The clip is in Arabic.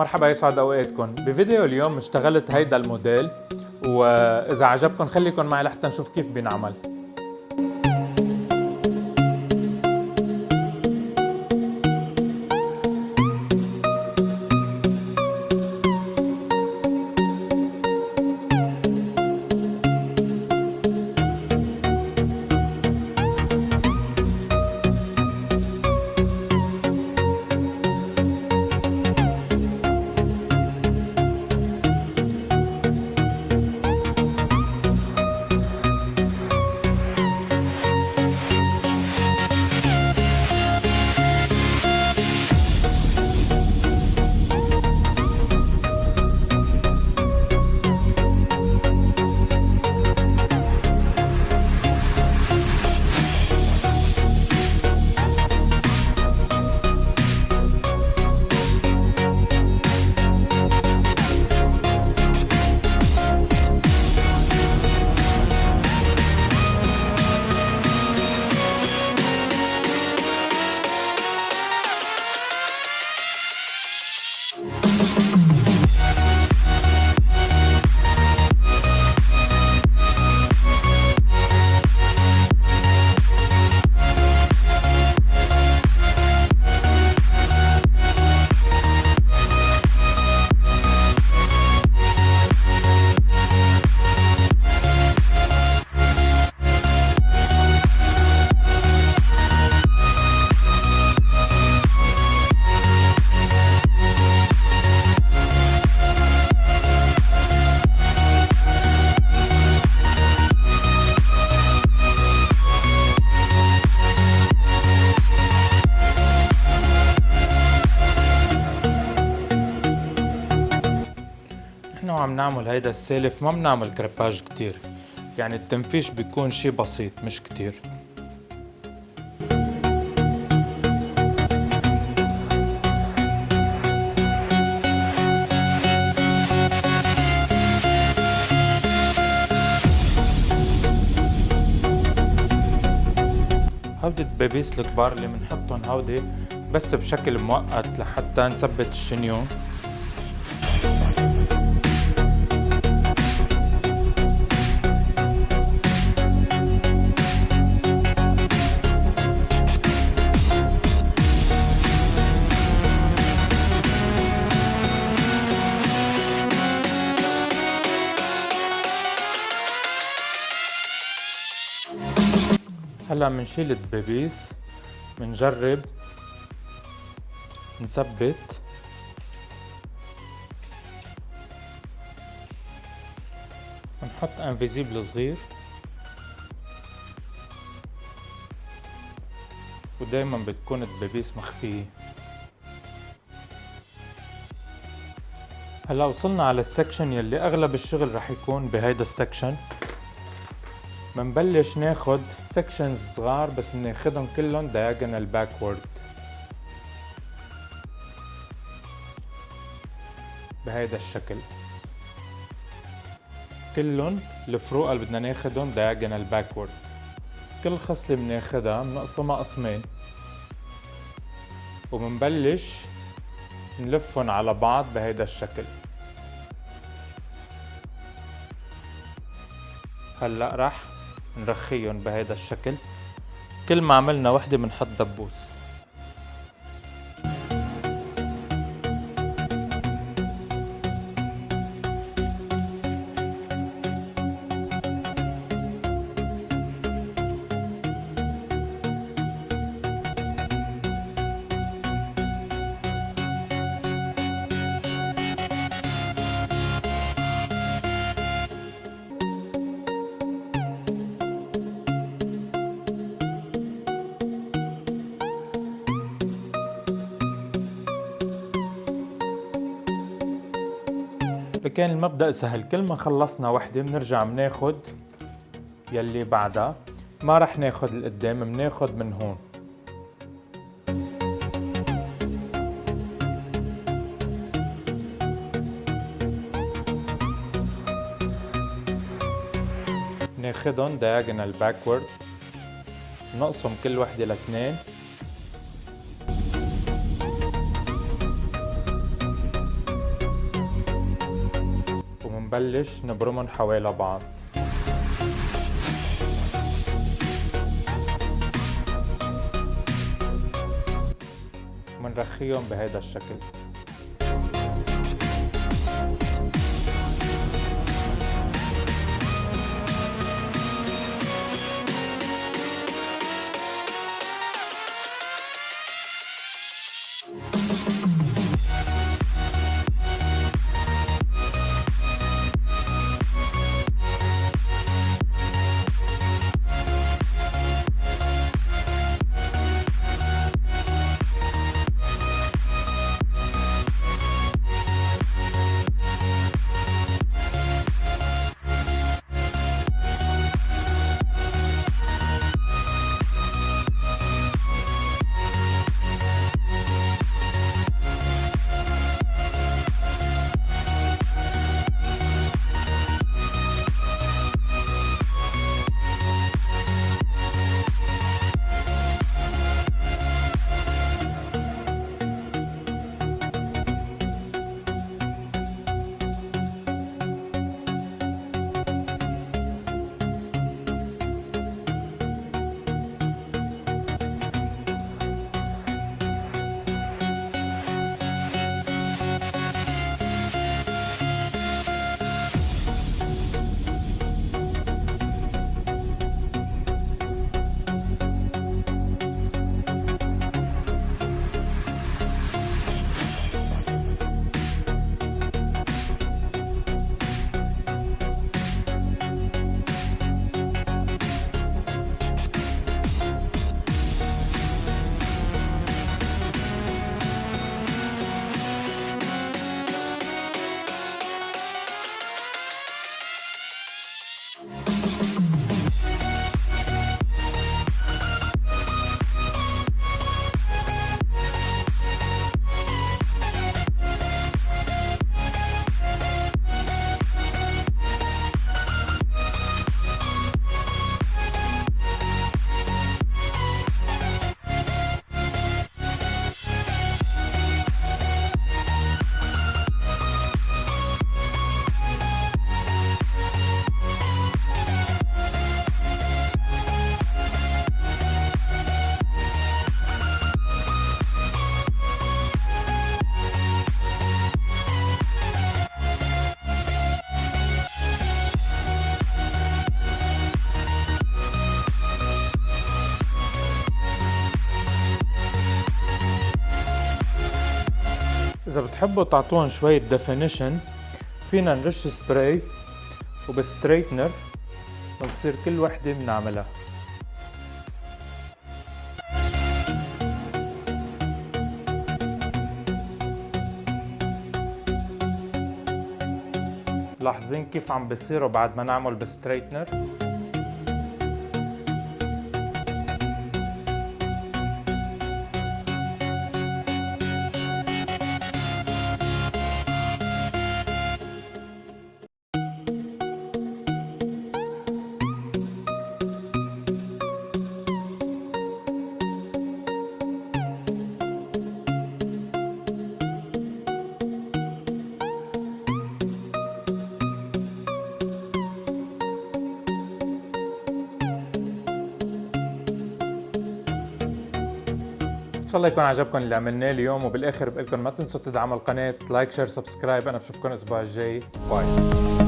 مرحبا يسعد أوقاتكم. بفيديو اليوم اشتغلت هيدا الموديل وإذا عجبكم خليكم معي لحتى نشوف كيف بينعمل. نحن وعم نعمل هيدا السالف ما بنعمل كرباج كتير. يعني التنفيش بيكون شي بسيط مش كتير. هودي الدبابيس الكبار اللي بنحطهم هودي بس بشكل مؤقت لحتى نثبت الشنيون. هلا بنشيل الدبابيس بنجرب نثبت. بنحط invisible صغير. ودايما بتكون الدبابيس مخفية. هلأ وصلنا على ال section يلي أغلب الشغل رح يكون بهيدا ال section. منبلش ناخد سكشنز صغار بس بناخدهم كلهم diagonal backward. بهيدا الشكل. كلهم الفروق اللي بدنا ناخدهم diagonal backward. كل خصلة بناخدها بنقسمها قسمين. وبنبلش نلفهم على بعض بهيدا الشكل. هلأ رح نرخيهم بهيدا الشكل. كل ما عملنا وحدة بنحط دبوس. كان المبدأ سهل كل ما خلصنا وحدة بنرجع بناخد يلي بعدها ما رح ناخد القدام بناخد من هون. ناخدهم diagonal backward نقسم كل وحدة لاثنين. ومنبلش نبرمهم حوالي بعض منرخيهم بهذا الشكل. إذا بتحبوا تعطوهم شوية definition فينا نرش سبراي وب straightener بتصير كل وحدة بنعملها. لاحظين كيف عم بيصيروا بعد ما نعمل ب straightener؟ إن شاء الله يكون عجبكم اللي عملناه اليوم وبالآخر بقول لكم ما تنسوا تدعموا القناة like share subscribe. أنا بشوفكم الأسبوع الجاي. bye.